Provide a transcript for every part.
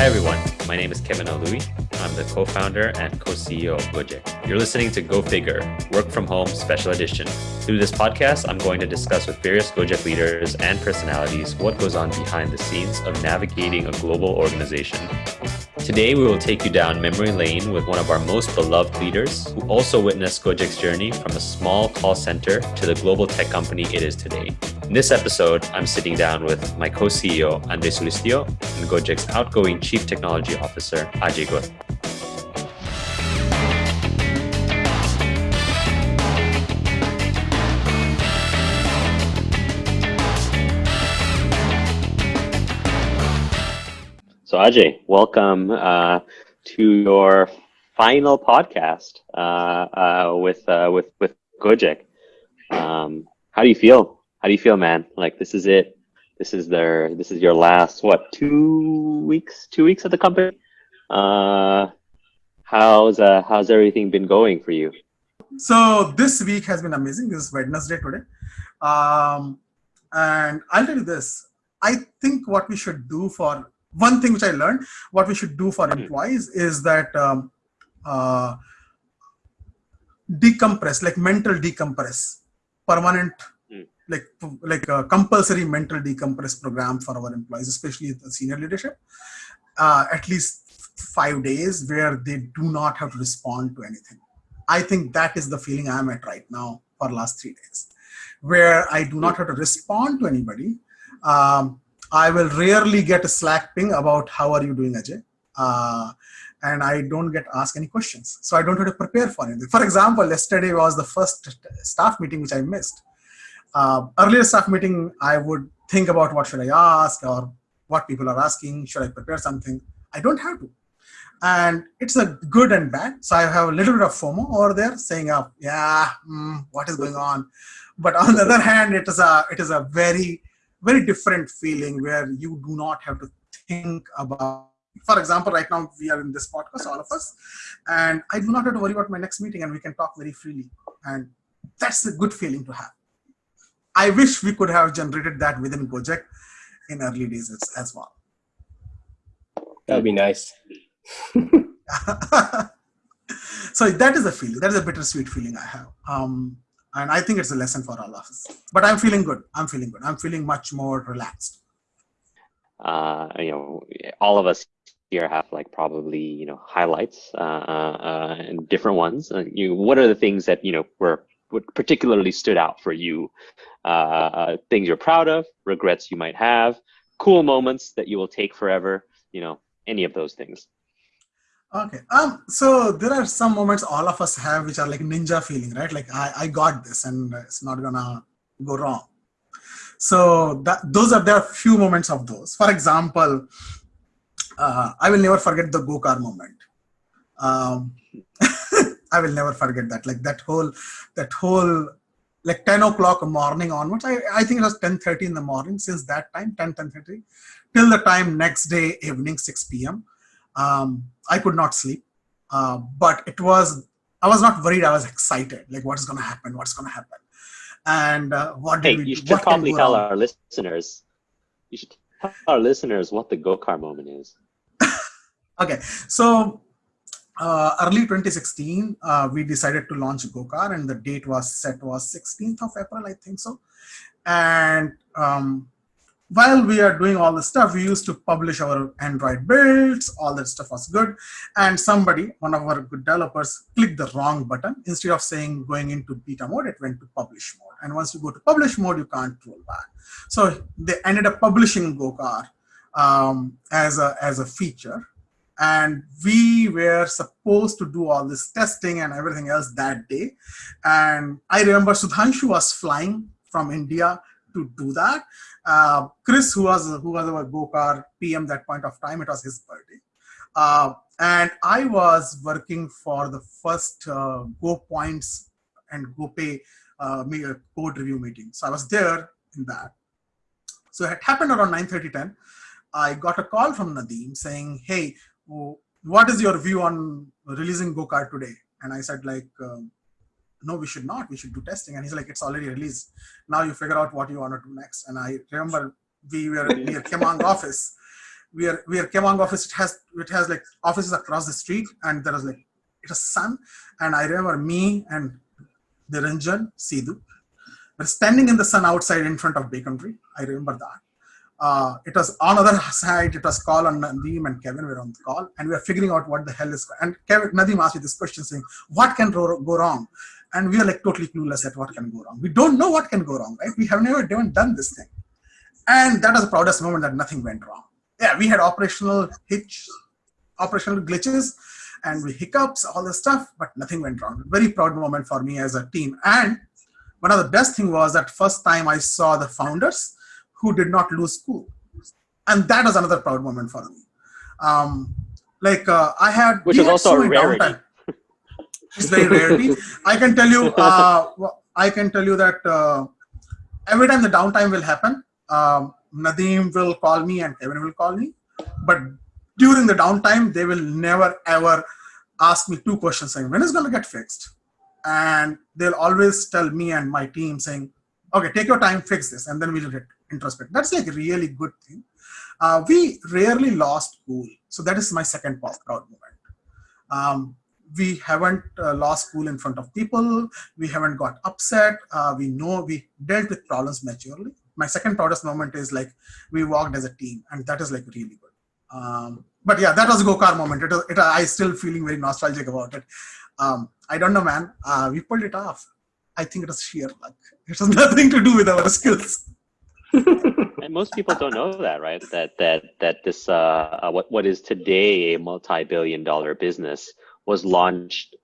Hi, everyone. My name is Kevin Aluwi. I'm the co founder and co CEO of Gojek. You're listening to Go Figure, Work from Home Special Edition. Through this podcast, I'm going to discuss with various Gojek leaders and personalities what goes on behind the scenes of navigating a global organization. Today, we will take you down memory lane with one of our most beloved leaders who also witnessed Gojek's journey from a small call center to the global tech company it is today. In this episode, I'm sitting down with my co CEO, Andre Soelistyo, and Gojek's outgoing Chief Technology Officer, Ajay Gore. So Ajay, welcome uh, to your final podcast uh, uh, with uh, with with Gojek. Um, how do you feel? How do you feel, man? Like this is it. This is their. This is your last what? Two weeks? Two weeks at the company. Uh, how's uh, how's everything been going for you? So this week has been amazing. This is Wednesday today, um, and I'll tell you this. I think what we should do for one thing which I learned, what we should do for hmm. employees is that um, uh, decompress, like mental decompress, permanent. Like like a compulsory mental decompress program for our employees, especially the senior leadership. Uh, at least five days where they do not have to respond to anything. I think that is the feeling I'm at right now for last three days, where I do not have to respond to anybody. Um, I will rarely get a Slack ping about how are you doing, Ajay. Uh, and I don't get asked any questions. So I don't have to prepare for anything. For example, yesterday was the first staff meeting which I missed. Uh, earlier staff meeting, I would think about what should I ask or what people are asking. Should I prepare something? I don't have to. And it's a good and bad. So I have a little bit of FOMO over there saying, uh, yeah, mm, what is going on? But on the other hand, it is a, it is a very very different feeling where you do not have to think about for example right now we are in this podcast all of us and i do not have to worry about my next meeting and we can talk very freely and that's a good feeling to have i wish we could have generated that within gojek in early days as, as well. That would be nice. So that is a feeling that is a bittersweet feeling i have. Um, and i think it's a lesson for all of us. But i'm feeling good i'm feeling good i'm feeling much more relaxed. Uh, you know all of us here have like probably you know highlights uh, uh, uh and different ones. Uh, you what are the things that you know were what particularly stood out for you uh, things you're proud of regrets you might have cool moments that you will take forever you know any of those things Okay. Um. So there are some moments all of us have which are like ninja feeling, right? Like I, I got this, and it's not gonna go wrong. So that those are there are few moments of those. For example, uh, I will never forget the GoCar moment. Um, I will never forget that. Like that whole that whole like 10 o'clock morning onwards. I, I think it was 10:30 in the morning. Since that time, 10 10:30 till the time next day evening 6 p.m um, I could not sleep. Uh, but it was, I was not worried. I was excited. Like, what's going to happen? What's going to happen? And uh, what hey, we, you should probably tell our listeners. You should tell our listeners what the GoCar moment is. okay, so uh, early 2016, uh, we decided to launch GoCar, and the date was set was 16th of April, I think so. And um, while we are doing all the stuff, we used to publish our Android builds, all that stuff was good. And somebody, one of our good developers, clicked the wrong button. Instead of saying going into beta mode, it went to publish mode. And once you go to publish mode, you can't roll back. So they ended up publishing GoCar um, as, a, as a feature. And we were supposed to do all this testing and everything else that day. And I remember Sudhanshu was flying from India to do that. Uh, Chris, who was who was our GoCar PM that point of time, it was his birthday. Uh, and I was working for the first uh, Go Points and GoPay uh, code review meeting. So I was there in that. So it happened around 9:30, 10. I got a call from Nadeem saying, "Hey, what is your view on releasing GoCar today?" And I said, like, um, no, we should not. We should do testing. And he's like, it's already released. Now you figure out what you want to do next. And I remember we were near Kemang office we are we are Kemang office. It has it has like offices across the street, and there was like it was sun. And I remember me and Niranjan Sidu were standing in the sun outside in front of Baconry. I remember that. Uh, it was on other side, it was call on Nadeem and Kevin were on the call, and we were figuring out what the hell is. Going. And Kevin, Nadeem asked me this question saying, What can go wrong? And we are like totally clueless at what can go wrong. We don't know what can go wrong, right? We have never even done this thing. And that was the proudest moment that nothing went wrong. Yeah, we had operational hitch, operational glitches, and we hiccups, all this stuff, but nothing went wrong. Very proud moment for me as a team. And one of the best thing was that first time I saw the founders who did not lose school. And that was another proud moment for me. Um, like uh, I had- Which is also so a rarity. Downtime. It's very rarity. I can tell you, uh, I can tell you that uh, every time the downtime will happen, um, Nadeem will call me and Kevin will call me. But during the downtime, they will never ever ask me two questions saying, when is going to get fixed? And they'll always tell me and my team saying, okay, take your time, fix this, and then we'll get introspect. That's like a really good thing. Uh, we rarely lost cool. So that is my second proud moment. Um, we haven't uh, lost cool in front of people. We haven't got upset. Uh, we know we dealt with problems maturely. My second proudest moment is like we walked as a team, and that is like really good. Um, but yeah, that was a GoCar moment. It, it, I still feeling very nostalgic about it. Um, I don't know, man. Uh, we pulled it off. I think it was sheer luck. It has nothing to do with our skills. and most people don't know that, right? That that that this uh, uh, what what is today a multi-billion-dollar business was launched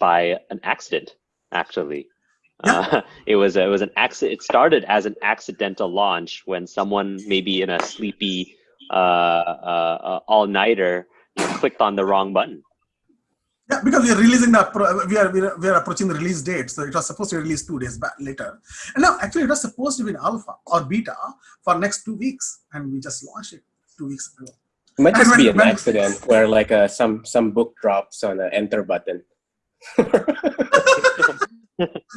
by an accident, actually. Yeah. Uh, it was it was an accident. It started as an accidental launch when someone maybe in a sleepy uh, uh, uh all-nighter you know, clicked on the wrong button. Yeah, because we are releasing the we are, we are approaching the release date, so it was supposed to release two days back later, and now actually it was supposed to be in alpha or beta for next two weeks, and we just launched it two weeks ago. It might just when, be an when, accident where like uh, some some book drops on an enter button.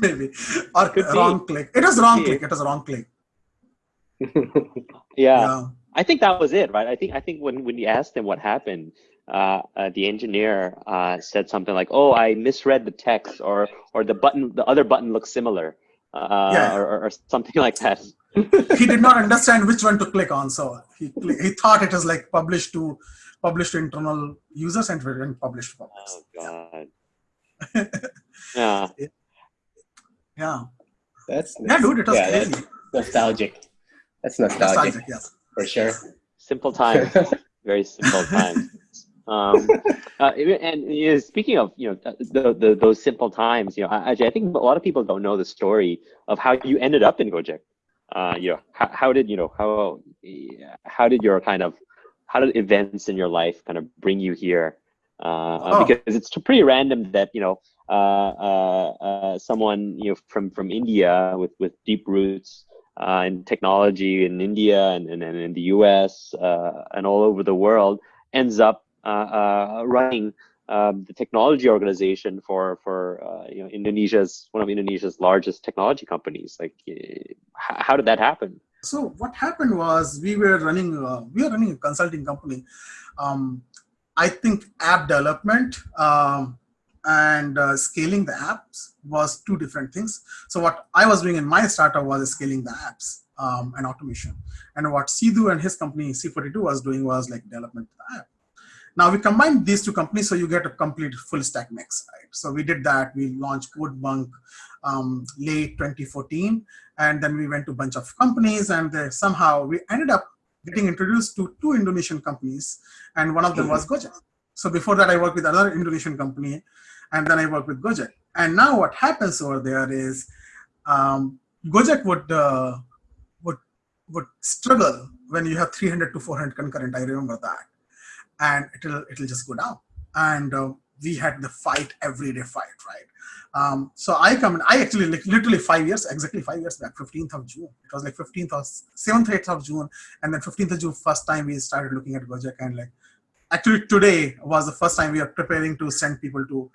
Maybe or Could wrong be. click. It was wrong click. It was wrong click. yeah. yeah. I think that was it, right? I think I think when when you asked them what happened, uh, uh, the engineer uh, said something like, "Oh, I misread the text," or or the button, the other button looks similar, uh, yeah. or, or, something like that. he did not understand which one to click on, so he he thought it was like published to published to internal users and then published to public. Oh God. yeah. Yeah. That's, that's yeah, dude. It was yeah, crazy. nostalgic. That's nostalgic. nostalgic yes. For sure. Simple time. Very simple times. Um, uh, and you know, speaking of you know the, the, those simple times, you know, I, I think a lot of people don't know the story of how you ended up in Gojek. Uh, you know, how, how did you know how how did your kind of how did events in your life kind of bring you here? Uh, oh. Because it's pretty random that you know uh, uh, uh, someone you know from from India with with deep roots uh, in technology in India and, and, and in the US uh, and all over the world ends up uh, uh, running um, the technology organization for for uh, you know Indonesia's one of Indonesia's largest technology companies. Like, how did that happen? So what happened was we were running uh, we were running a consulting company. Um, I think app development um, and uh, scaling the apps was two different things. So what I was doing in my startup was scaling the apps um, and automation, and what Sidu and his company C42 was doing was like development of the app. Now we combine these two companies so you get a complete full stack mix, right? So we did that. We launched CodeBunk um, late 2014, and then we went to a bunch of companies, and somehow we ended up getting introduced to two Indonesian companies, and one of them was Gojek. So before that, I worked with another Indonesian company, and then I worked with Gojek. And now what happens over there is um, Gojek would uh, would would struggle when you have 300 to 400 concurrent. I remember that and it'll it'll just go down. And uh, we had the fight every day fight, right? Um, so I come in, I actually like literally five years, exactly five years back, 15th of June. It was like 15th of 7th, 8th of June, and then 15th of June, first time we started looking at Gojek and like actually today was the first time we are preparing to send people to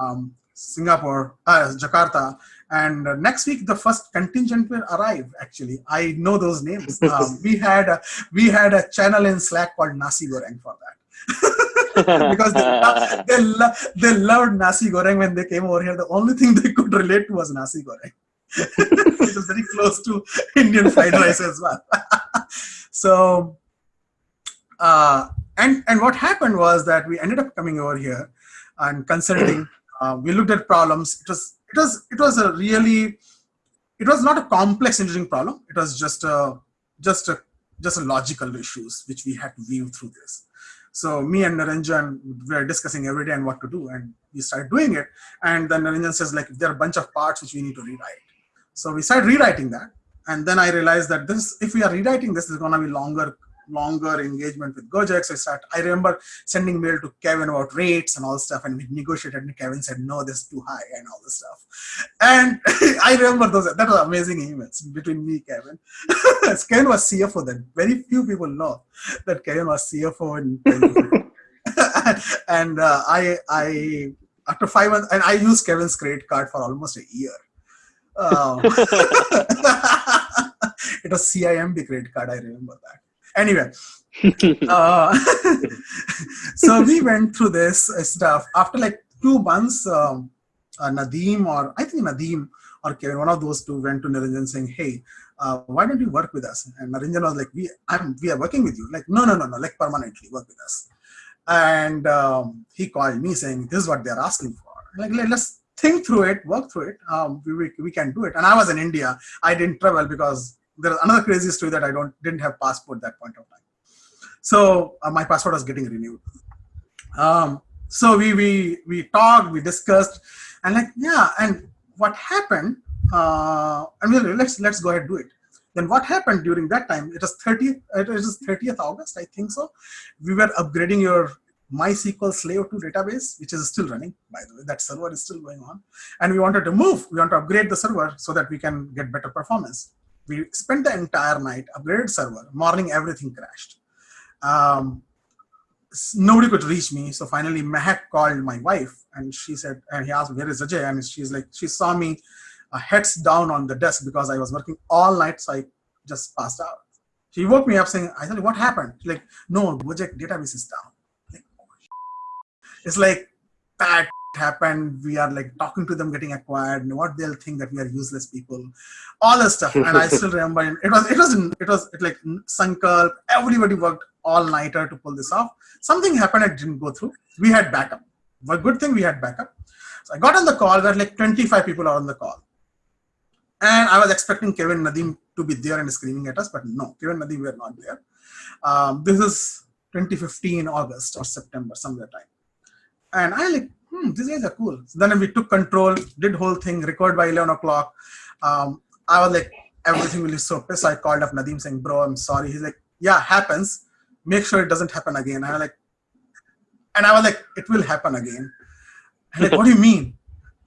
um, Singapore, uh, Jakarta, And uh, next week, the first contingent will arrive. Actually, I know those names. Um, we had a, we had a channel in Slack called Nasi Goreng for that. because they, lo- they, lo- they loved nasi goreng when they came over here. The only thing they could relate to was nasi goreng. it was very close to Indian fried rice as well. so, uh, and and what happened was that we ended up coming over here and consulting. Uh, we looked at problems. It was it was it was a really it was not a complex engineering problem. It was just a just a just a logical issues which we had to view through this. So me and Niranjan were discussing every day and what to do, and we started doing it. And then Niranjan says like there are a bunch of parts which we need to rewrite. So we started rewriting that, and then I realized that this if we are rewriting this, is to be longer longer engagement with Gojek. So I start. I remember sending mail to Kevin about rates and all stuff, and we negotiated. And Kevin said, "No, this is too high," and all this stuff. And I remember those. That was amazing emails between me, Kevin. Kevin was CFO then. Very few people know that Kevin was CFO in. and uh, I, I after five months, and I used Kevin's credit card for almost a year. Um, it was CIMB credit card. I remember that anyway uh, so we went through this stuff. After like two months um, uh, nadeem or i think nadeem or kevin one of those two went to niranjan saying hey uh, why don't you work with us? And niranjan was like we i'm we are working with you. Like no no no no like permanently work with us. And um, he called me saying this is what they're asking for. Like let's think through it work through it. Um, we, we, we can do it. And i was in india. I didn't travel because there's another crazy story that I don't didn't have passport that point of time. So uh, my passport was getting renewed. Um, so we we we talked, we discussed, and like yeah, and what happened? Uh, I mean, let's let's go ahead and do it. Then what happened during that time? It was 30th. It was 30th August, I think so. We were upgrading your MySQL Slave 2 database, which is still running, by the way. That server is still going on, and we wanted to move. We want to upgrade the server so that we can get better performance we spent the entire night upgraded server morning everything crashed. Um, nobody could reach me so finally Mehak called my wife and she said and he asked where is Ajay? And she's like she saw me uh, heads down on the desk because I was working all night so I just passed out. She woke me up saying I said what happened? She's like no Gojek database is down. Like, oh, it's like bad happened we are like talking to them getting acquired and what they'll think that we are useless people. All this stuff. And i still remember it was it was it was it like sankalp everybody worked all nighter to pull this off. Something happened it didn't go through. We had backup. But good thing we had backup. So i got on the call there like 25 people are on the call. And i was expecting kevin nadeem to be there and screaming at us but no kevin nadeem were not there. Um, this is 2015 august or september somewhere time and i like hmm, these guys are cool. So then we took control, did whole thing, record by 11 o'clock. Um, I was like, everything will be so pissed. So I called up Nadeem saying, bro, I'm sorry. He's like, yeah, happens. Make sure it doesn't happen again. And I was like, and I was like, it will happen again. I'm like, what do you mean?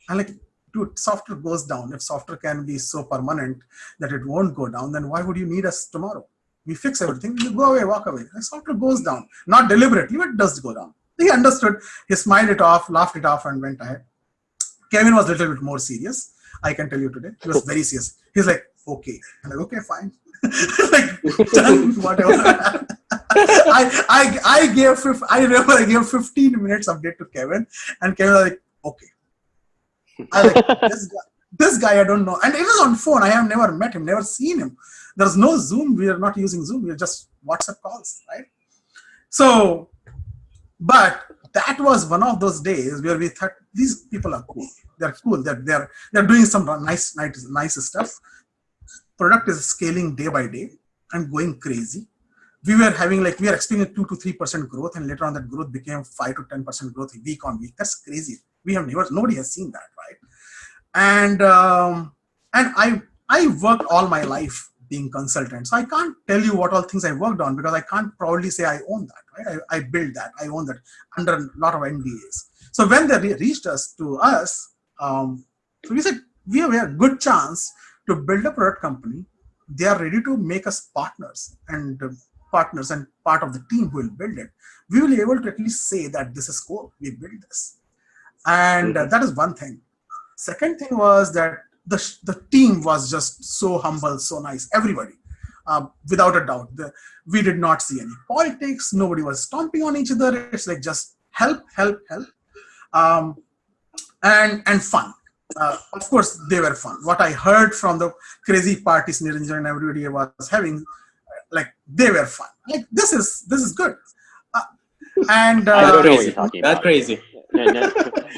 I'm like, dude, software goes down. If software can be so permanent that it won't go down, then why would you need us tomorrow? We fix everything, you go away, walk away. Software goes down. Not deliberately, but it does go down. He understood. He smiled it off, laughed it off, and went ahead. Kevin was a little bit more serious. I can tell you today. He was very serious. He's like, okay. I'm like, okay, fine. like, done, whatever. I, I, I gave, I remember I gave 15 minutes update to Kevin, and Kevin was like, okay. I like, this guy, this guy I don't know. And it was on phone. I have never met him, never seen him. There's no Zoom. We are not using Zoom. We are just WhatsApp calls, right? So but that was one of those days where we thought these people are cool. They're cool. They're they're they're doing some nice nice nice stuff. Product is scaling day by day and going crazy. We were having like we are experiencing two to three percent growth, and later on that growth became five to ten percent growth week on week. That's crazy. We have never nobody has seen that, right? And um, and I I worked all my life being consultant. So I can't tell you what all things I worked on because I can't proudly say I own that, right? I, I built that, I own that under a lot of NDAs. So when they re reached us to us, um, so we said, we have a good chance to build a product company. They are ready to make us partners and uh, partners and part of the team who will build it. We will be able to at least say that this is cool, we build this. And uh, that is one thing. Second thing was that the the team was just so humble, so nice. Everybody, uh, without a doubt, the, we did not see any politics. Nobody was stomping on each other. It's like just help, help, help, um, and and fun. Uh, of course, they were fun. What I heard from the crazy parties Niranjan and everybody was having, like they were fun. Like this is this is good. Uh, and I don't know uh, what you're talking Not about. crazy. No, no,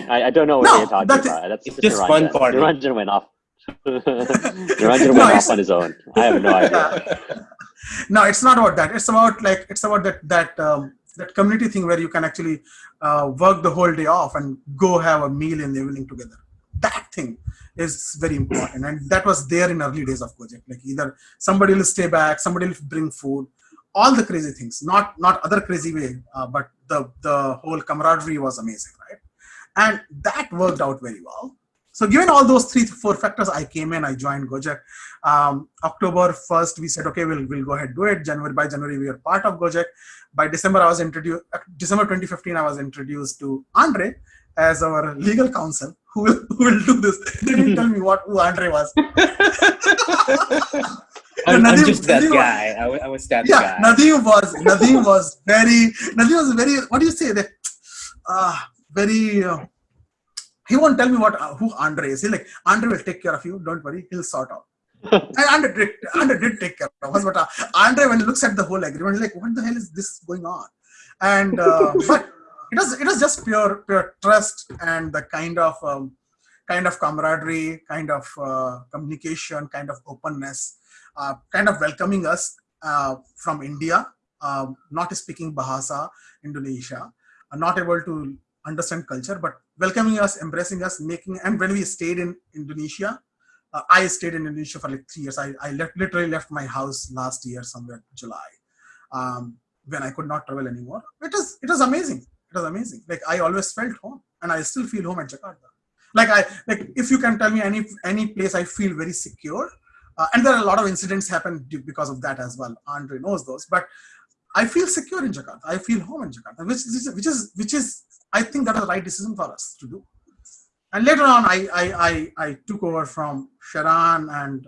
I, I don't know what No, you're talking that's- about. That's it's just Niranjan. fun party. Niranjan went off. Niranjan No, went it's- off on his own. I have no idea. no it's not about that it's about like it's about that that um, that community thing where you can actually uh, work the whole day off and go have a meal in the evening together that thing is very important and that was there in early days of Gojek. like either somebody will stay back somebody will bring food all the crazy things not not other crazy way uh, but the the whole camaraderie was amazing right and that worked out very well so given all those three four factors i came in i joined gojek. Um, october 1st we said okay we'll, we'll go ahead do it. January by january we are part of gojek. By december i was introduced december 2015 i was introduced to andre as our legal counsel who will, who will do this. They didn't tell me what who andre was. I'm, I'm just that Nadeem- guy. I, wa- I was that yeah, guy. Nadeem was Nadeem was very Nadeem was very what do you say? That uh, very uh, he won't tell me what uh, who Andre is. He like Andre will take care of you. Don't worry, he'll sort out. and Andre did, Andre did take care of us, but uh, Andre when he looks at the whole agreement, he's like, what the hell is this going on? And uh, but it was it was just pure pure trust and the kind of um, kind of camaraderie, kind of uh, communication, kind of openness, uh, kind of welcoming us uh, from India, uh, not speaking Bahasa, Indonesia, uh, not able to understand culture, but welcoming us, embracing us, making. And when we stayed in Indonesia, uh, I stayed in Indonesia for like three years. I, I left, literally left my house last year, somewhere July, um, when I could not travel anymore. It was it was amazing. It was amazing. Like I always felt home, and I still feel home at Jakarta. Like I like if you can tell me any any place I feel very secure, uh, and there are a lot of incidents happen because of that as well. Andre knows those, but I feel secure in Jakarta. I feel home in Jakarta, which is which is which is I think that was the right decision for us to do. And later on, I I I, I took over from Sharan, and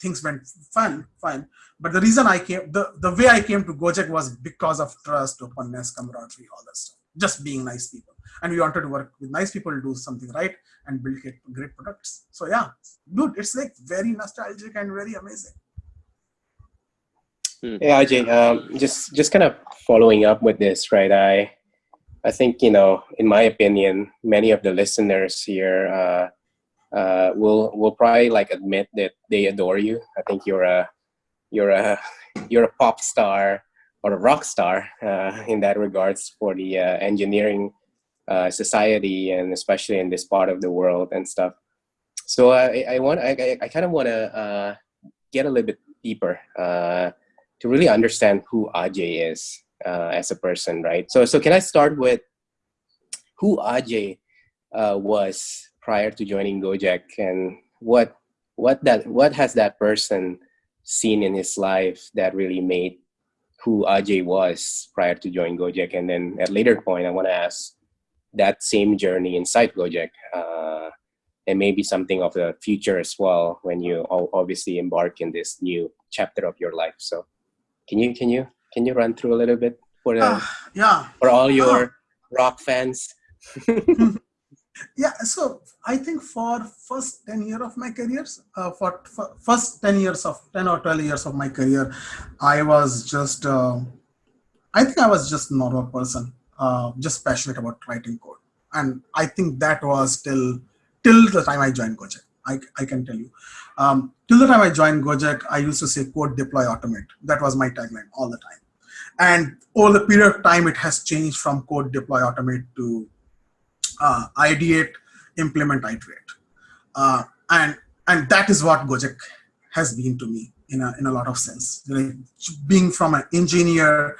things went fine, fine. But the reason I came, the the way I came to Gojek was because of trust, openness, camaraderie, all that stuff. Just being nice people, and we wanted to work with nice people to do something right and build great, products. So yeah, dude, it's like very nostalgic and very amazing. Yeah, Ajay, um, just just kind of following up with this, right? I I think you know, in my opinion, many of the listeners here uh, uh, will will probably like admit that they adore you. I think you're a you're a you're a pop star or a rock star uh, in that regards for the uh, engineering uh, society and especially in this part of the world and stuff. So I, I want I, I- kind of want to uh, get a little bit deeper uh, to really understand who Ajay is uh, as a person, right? So so can I start with who Ajay uh, was prior to joining Gojek and what what that what has that person seen in his life that really made who Ajay was prior to joining Gojek, and then at later point, I want to ask that same journey inside Gojek, uh, and maybe something of the future as well when you obviously embark in this new chapter of your life. So, can you can you can you run through a little bit for the, Ah, yeah, for all your rock fans? yeah. So I think for first ten year of my career, uh, for, for first ten years of ten or twelve years of my career, I was just, uh, I think I was just normal person, uh, just passionate about writing code, and I think that was till till the time I joined Gojek. I, I can tell you. Um, till the time I joined Gojek, I used to say code, deploy, automate. That was my tagline all the time. And over the period of time, it has changed from code, deploy, automate to uh, ideate, implement, iterate. Uh, and and that is what Gojek has been to me in a, in a lot of sense. Like, being from an engineer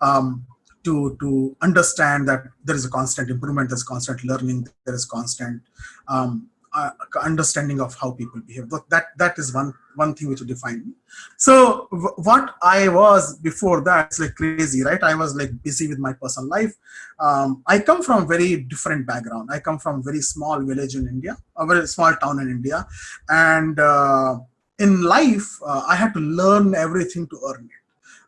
um, to, to understand that there is a constant improvement, there's constant learning, there is constant um, uh, understanding of how people behave. That that is one one thing which defined me. So what I was before that, it's like crazy, right? I was like busy with my personal life. Um, I come from very different background. I come from very small village in India, a very small town in India, and uh, in life uh, I had to learn everything to earn it.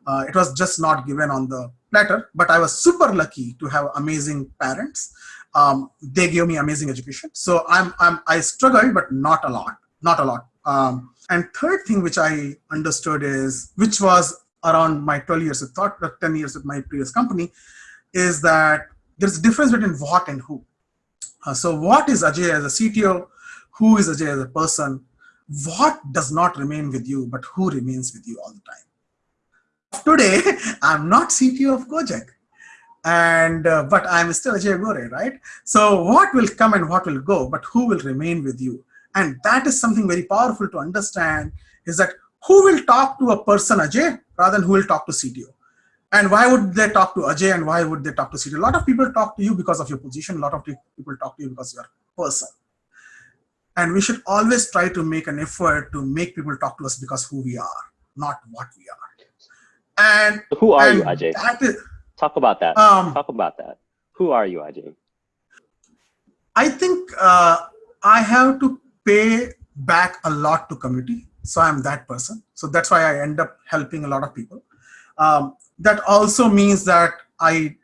Uh, it was just not given on the platter, but I was super lucky to have amazing parents um, they gave me amazing education. So I'm, I'm I struggled, but not a lot, not a lot. Um, and third thing which I understood is, which was around my 12 years of thought, 10 years with my previous company, is that there's a difference between what and who. Uh, so what is Ajay as a CTO? Who is Ajay as a person? What does not remain with you, but who remains with you all the time? Today, I'm not CTO of Gojek and uh, but I'm still Ajay Gore, right? So what will come and what will go, but who will remain with you? And that is something very powerful to understand is that who will talk to a person Ajay rather than who will talk to CTO? And why would they talk to Ajay and why would they talk to CTO? A lot of people talk to you because of your position. A lot of people talk to you because you're a person. And we should always try to make an effort to make people talk to us because who we are, not what we are. And who are and you, Ajay? That is, Talk about that. Um, Talk about that. Who are you, Ajay? I think uh, I have to pay back a lot to community. So I'm that person. So that's why I end up helping a lot of people. Um, that also means that I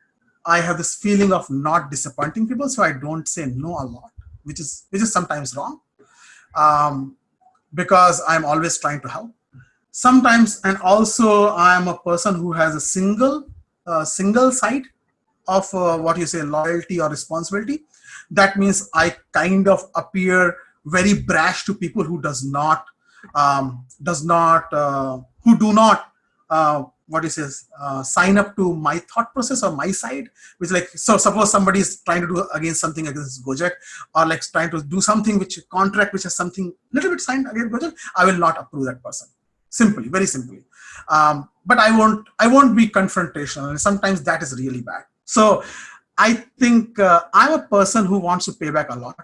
I have this feeling of not disappointing people, so I don't say no a lot, which is which is sometimes wrong, um, because I'm always trying to help. Sometimes, and also I'm a person who has a single uh, single side of uh, what you say loyalty or responsibility. That means i kind of appear very brash to people who does not um, does not uh, who do not uh, what you say uh, sign up to my thought process or my side which like so suppose somebody is trying to do against something against gojek or like trying to do something which contract which has something little bit signed against gojek i will not approve that person. Simply very simply. Um, but I won't I won't be confrontational, and sometimes that is really bad. So I think uh, I'm a person who wants to pay back a lot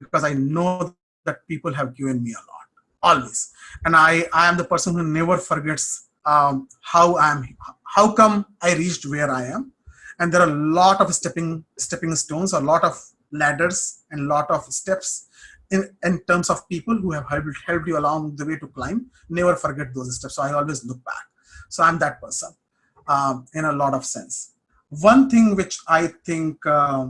because I know that people have given me a lot always, and I I am the person who never forgets um, how I'm how come I reached where I am, and there are a lot of stepping stepping stones, a lot of ladders, and a lot of steps in, in terms of people who have helped, helped you along the way to climb, never forget those steps. So I always look back. So I'm that person um, in a lot of sense. One thing which I think uh,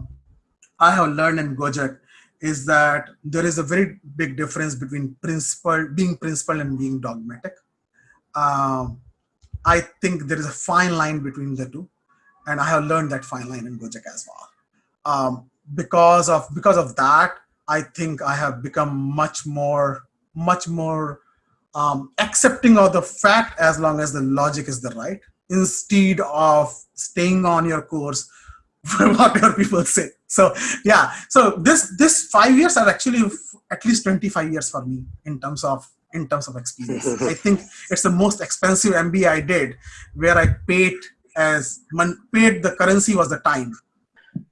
I have learned in Gojek is that there is a very big difference between principle, being principled and being dogmatic. Um, I think there is a fine line between the two, and I have learned that fine line in Gojek as well. Um, because of because of that, I think I have become much more, much more um, accepting of the fact as long as the logic is the right, instead of staying on your course for whatever people say. So yeah, so this this five years are actually at least 25 years for me in terms of in terms of experience. I think it's the most expensive MBA I did, where I paid as paid the currency was the time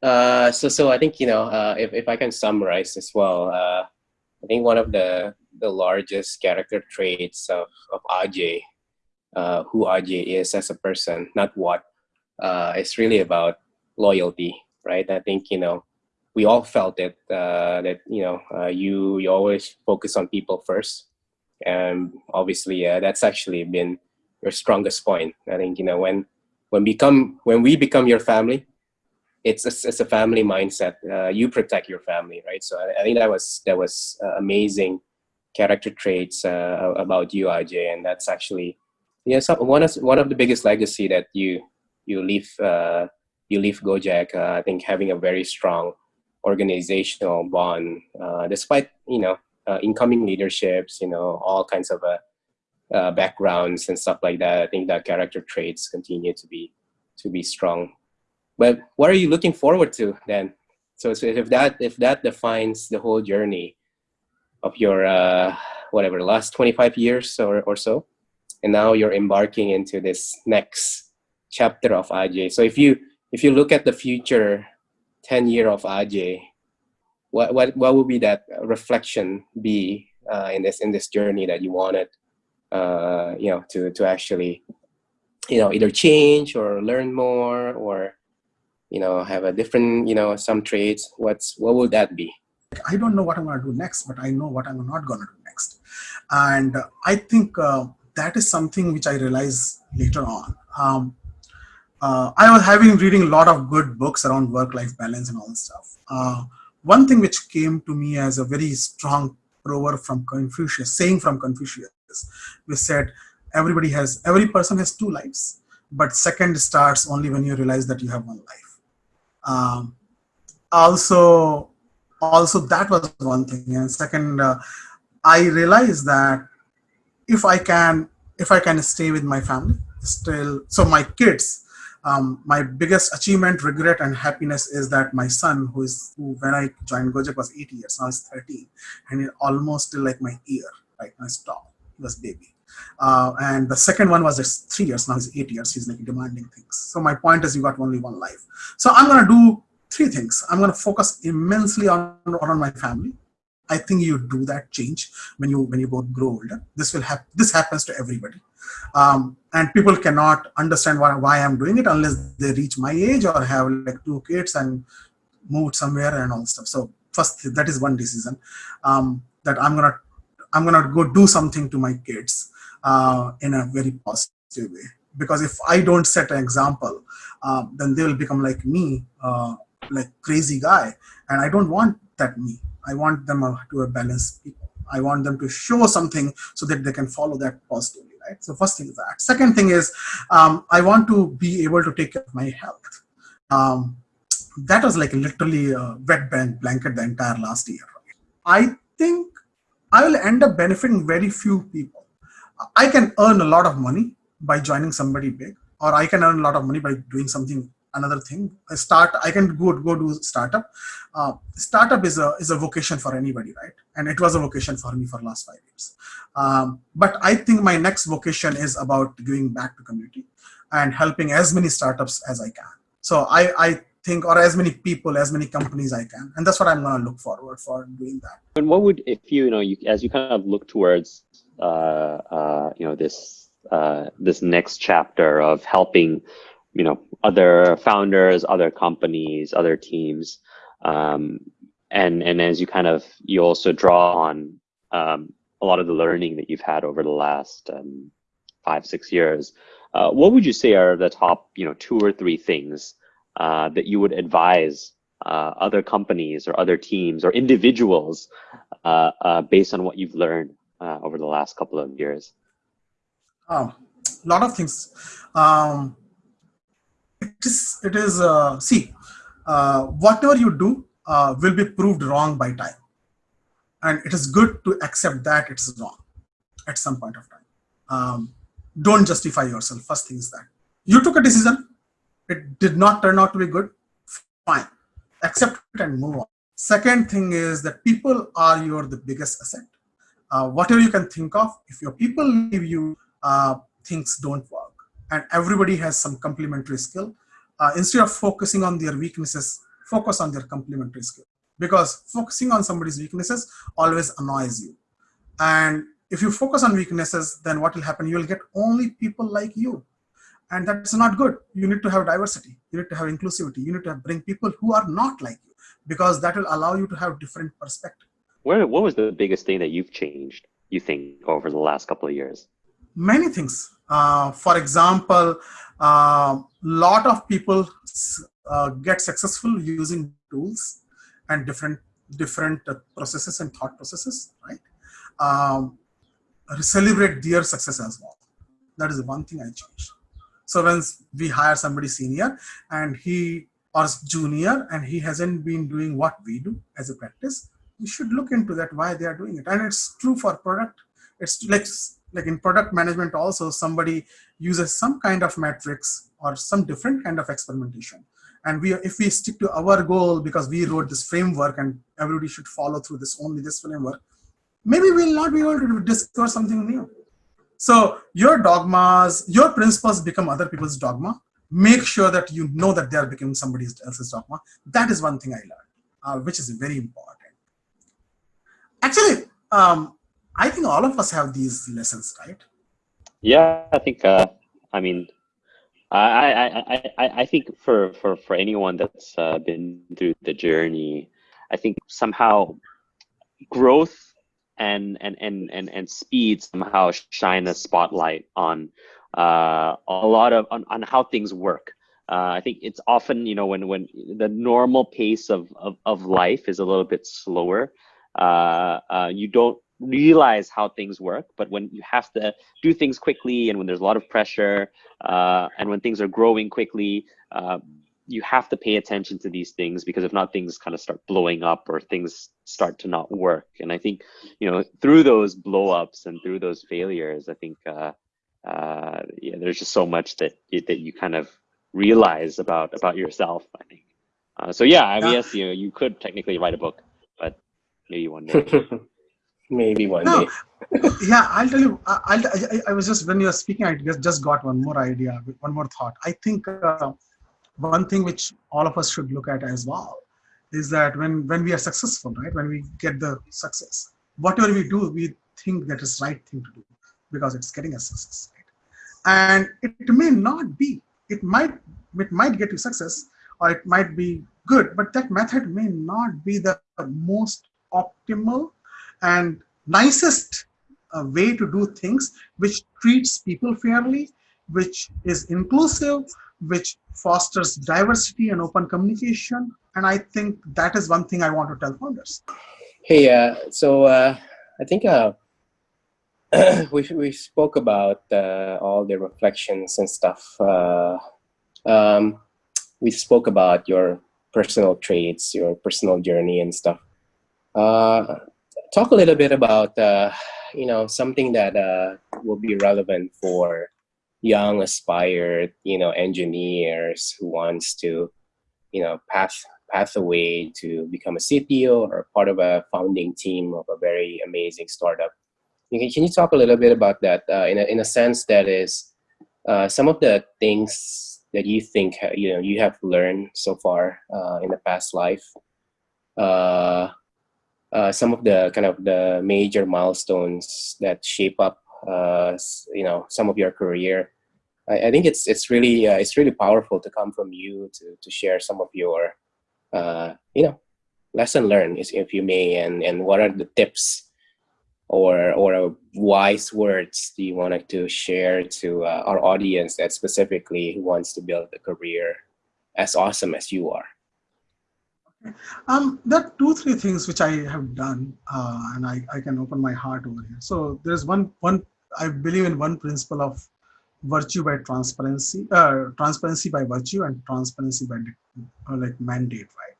uh, so, so I think you know, uh, if if I can summarize as well, uh, I think one of the the largest character traits of of Ajay, uh, who Ajay is as a person, not what, uh, it's really about loyalty, right? I think you know, we all felt it uh, that you know, uh, you you always focus on people first, and obviously uh, that's actually been your strongest point. I think you know when when become when we become your family it's a, it's a family mindset. Uh, you protect your family, right? So I, I think that was that was uh, amazing character traits uh, about you, Ajay, and that's actually yeah one of one of the biggest legacy that you you leave uh, you leave Gojek. Uh, I think having a very strong organizational bond, uh, despite you know incoming leaderships, you know all kinds of backgrounds and stuff like that. I think that character traits continue to be to be strong but what are you looking forward to then? So, so if that if that defines the whole journey of your uh, whatever last 25 years or, or so, and now you're embarking into this next chapter of AJ. So if you if you look at the future 10 year of AJ, what what what would be that reflection be uh, in this in this journey that you wanted uh, you know to to actually you know either change or learn more or you know have a different you know some traits what's what would that be? I don't know what i'm going to do next but i know what i'm not going to do next. And i think uh, that is something which i realized later on. Um, uh, i was having reading a lot of good books around work life balance and all this stuff. Uh, one thing which came to me as a very strong proverb from confucius saying from confucius we said everybody has every person has two lives but second starts only when you realize that you have one life um, also also that was one thing. And second uh, i realized that if i can if i can stay with my family still so my kids um, my biggest achievement regret and happiness is that my son who is who when i joined gojek was eight years. Now he's 13 and almost still like my ear right he's tall. He was baby uh, and the second one was just three years. Now he's eight years. He's like demanding things. So my point is you got only one life. So I'm going to do three things. I'm going to focus immensely on, on my family. I think you do that change when you when you both grow older. This will happen. This happens to everybody, um, and people cannot understand why, why I'm doing it unless they reach my age or have like two kids and moved somewhere and all stuff. So first, that is one decision um, that I'm gonna I'm gonna go do something to my kids uh, in a very positive way. Because if I don't set an example, uh, then they will become like me, uh, like crazy guy. And I don't want that me. I want them to a balanced people. I want them to show something so that they can follow that positively, right? So first thing is that. Second thing is um, I want to be able to take care of my health. Um, that was like literally a wet blanket the entire last year. I think I will end up benefiting very few people I can earn a lot of money by joining somebody big, or I can earn a lot of money by doing something another thing. I start. I can go go do startup. Uh, startup is a is a vocation for anybody, right? And it was a vocation for me for last five years. Um, but I think my next vocation is about giving back to community and helping as many startups as I can. So I I think or as many people as many companies i can and that's what i'm going to look forward for doing that and what would if you, you know you as you kind of look towards you know this uh, this next chapter of helping you know other founders, other companies, other teams, um, and and as you kind of you also draw on um, a lot of the learning that you've had over the last um, five six years. Uh, what would you say are the top you know two or three things uh, that you would advise uh, other companies or other teams or individuals uh, uh, based on what you've learned uh, over the last couple of years? A oh, lot of things. Um, it is, it is uh, see, uh, whatever you do uh, will be proved wrong by time. And it is good to accept that it's wrong at some point of time. Um, don't justify yourself. First thing is that. You took a decision, it did not turn out to be good, fine. Accept it and move on. Second thing is that people are your the biggest asset uh, whatever you can think of, if your people leave you, uh, things don't work. And everybody has some complementary skill. Uh, instead of focusing on their weaknesses, focus on their complementary skill. Because focusing on somebody's weaknesses always annoys you. And if you focus on weaknesses, then what will happen? You'll get only people like you. And that's not good. You need to have diversity. You need to have inclusivity. You need to bring people who are not like you because that will allow you to have different perspective where, what was the biggest thing that you've changed, you think, over the last couple of years? Many things. Uh, for example, a uh, lot of people uh, get successful using tools and different different uh, processes and thought processes, right? Um, celebrate their success as well. That is one thing I changed. So when we hire somebody senior and he or junior and he hasn't been doing what we do as a practice, you should look into that why they are doing it. And it's true for product. It's like like in product management also somebody uses some kind of metrics or some different kind of experimentation. And we if we stick to our goal because we wrote this framework and everybody should follow through this only this framework maybe we'll not be able to discover something new. So your dogmas your principles become other people's dogma. Make sure that you know that they are becoming somebody else's dogma. That is one thing i learned uh, which is very important Actually, um, I think all of us have these lessons, right? Yeah, I think. Uh, I mean, I, I, I, I think for, for, for anyone that's uh, been through the journey, I think somehow growth and and and and, and speed somehow shine a spotlight on uh, a lot of on, on how things work. Uh, I think it's often you know when when the normal pace of of, of life is a little bit slower, uh, uh, you don't realize how things work. But when you have to do things quickly and when there's a lot of pressure uh, and when things are growing quickly, uh, you have to pay attention to these things because if not, things kind of start blowing up or things start to not work. And I think, you know, through those blowups and through those failures, I think, uh, uh, yeah, there's just so much that that you kind of realize about about yourself. I think. Uh, so yeah, I mean, yes, you know, you could technically write a book, but maybe one day. maybe one no. day. yeah, I'll tell you. I, I, I was just when you were speaking, I just just got one more idea, one more thought. I think uh, one thing which all of us should look at as well is that when when we are successful right when we get the success whatever we do we think that is right thing to do because it's getting us success right? and it may not be it might it might get you success or it might be good but that method may not be the most optimal and nicest uh, way to do things which treats people fairly which is inclusive which fosters diversity and open communication. And I think that is one thing I want to tell founders. Hey, uh, so uh, I think uh, we, we spoke about uh, all the reflections and stuff. Uh, um, we spoke about your personal traits, your personal journey and stuff. Uh, talk a little bit about, you know, something that will be relevant for young aspired you know engineers who wants to you know path pathway to become a CTO or part of a founding team of a very amazing startup. Can, can you talk a little bit about that uh, in, a, in a sense that is uh, some of the things that you think you know you have learned so far uh, in the past life uh, some of the kind of the major milestones that shape up uh, you know some of your career. I, I think it's it's really uh, it's really powerful to come from you to to share some of your uh, you know lesson learned, if you may, and and what are the tips or or wise words do you want to share to uh, our audience that specifically wants to build a career as awesome as you are? Um, there are two, three things which I have done, uh, and I, I can open my heart over here. So there's one, one I believe in one principle of virtue by transparency, uh, transparency by virtue, and transparency by uh, like mandate, right?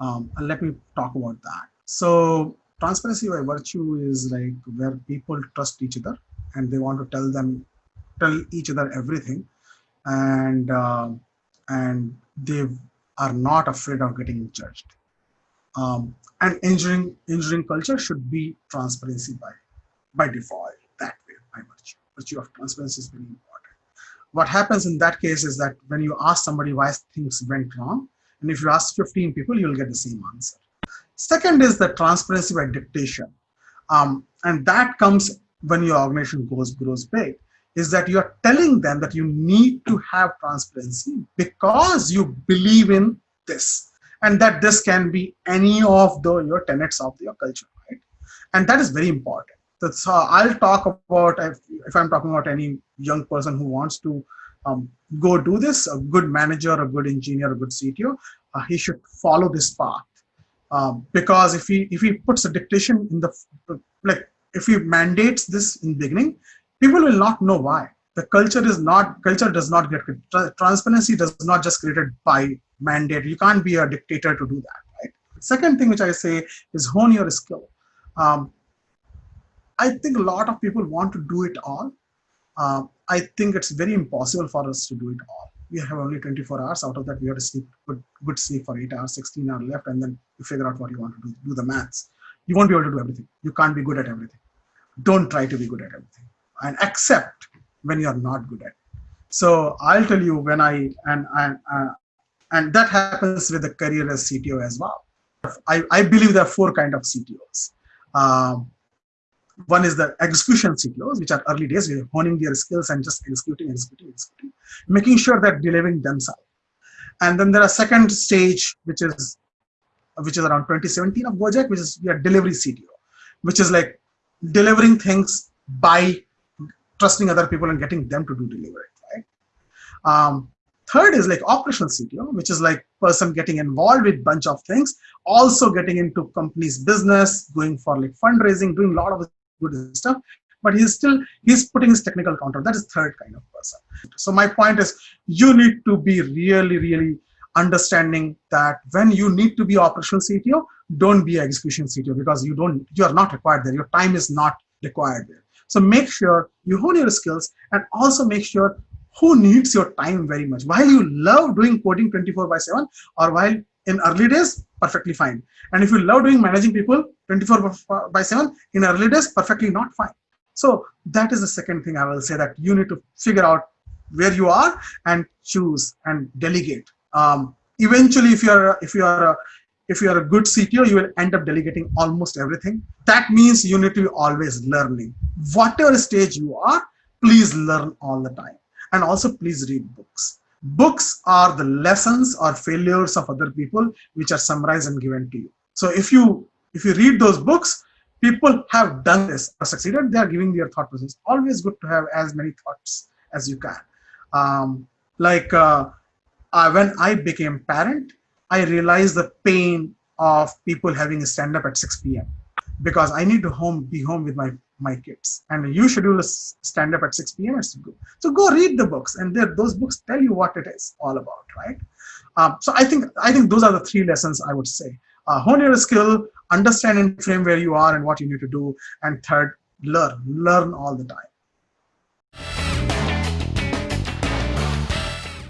Um, and let me talk about that. So transparency by virtue is like where people trust each other and they want to tell them, tell each other everything, and uh, and they are not afraid of getting judged. Um, and engineering engineering culture should be transparency by by default that way by virtue. Virtue of transparency is very important. What happens in that case is that when you ask somebody why things went wrong, and if you ask 15 people, you'll get the same answer. Second is the transparency by dictation. Um, and that comes when your organization goes grows big is that you're telling them that you need to have transparency because you believe in this and that this can be any of the your tenets of your culture right? And that is very important. That's i'll talk about if, if, i'm talking about any young person who wants to um, go do this a good manager a good engineer a good cto uh, he should follow this path. Um, because if he if he puts a dictation in the like if he mandates this in the beginning people will not know why. The culture is not culture does not get transparency does not just created by mandate. You can't be a dictator to do that right? Second thing which i say is hone your skill. Um, i think a lot of people want to do it all. Uh, i think it's very impossible for us to do it all. We have only 24 hours. Out of that we have to sleep good, good sleep for 8 hours 16 hours left and then you figure out what you want to do. Do the maths. You won't be able to do everything. You can't be good at everything. Don't try to be good at everything and accept when you're not good at it. So I'll tell you when I, and, and, uh, and that happens with the career as CTO as well. I, I believe there are four kind of CTOs. Um, one is the execution CTOs, which are early days, we're honing their skills and just executing, executing, executing, making sure that delivering themselves. And then there are second stage, which is which is around 2017 of Gojek, which is your delivery CTO, which is like delivering things by trusting other people and getting them to do delivery, right? Um, third is like operational CTO, which is like person getting involved with bunch of things, also getting into company's business, going for like fundraising, doing a lot of good stuff, but he's still, he's putting his technical counter. That is third kind of person. So my point is you need to be really, really understanding that when you need to be operational CTO, don't be execution CTO because you don't, you are not required there. Your time is not required there. So make sure you hone your skills and also make sure who needs your time very much. While you love doing coding 24 by 7 or while in early days, perfectly fine. And if you love doing managing people 24 by 7 in early days, perfectly not fine. So that is the second thing I will say that you need to figure out where you are and choose and delegate. Um, eventually, if you are if you are a, if you are a good CTO, you will end up delegating almost everything. That means you need to be always learning. Whatever stage you are, please learn all the time. And also please read books. Books are the lessons or failures of other people which are summarized and given to you. So if you if you read those books, people have done this or succeeded, they are giving their thought process. Always good to have as many thoughts as you can. Um, like uh, uh, when I became parent, I realized the pain of people having a stand up at 6 p.m. because I need to home be home with my my kids and you schedule a stand up at 6 p.m. So go read the books and those books tell you what it is all about, right? Um, so I think I think those are the three lessons I would say. Uh, hone your skill, understand and frame where you are and what you need to do, and third, learn, learn all the time.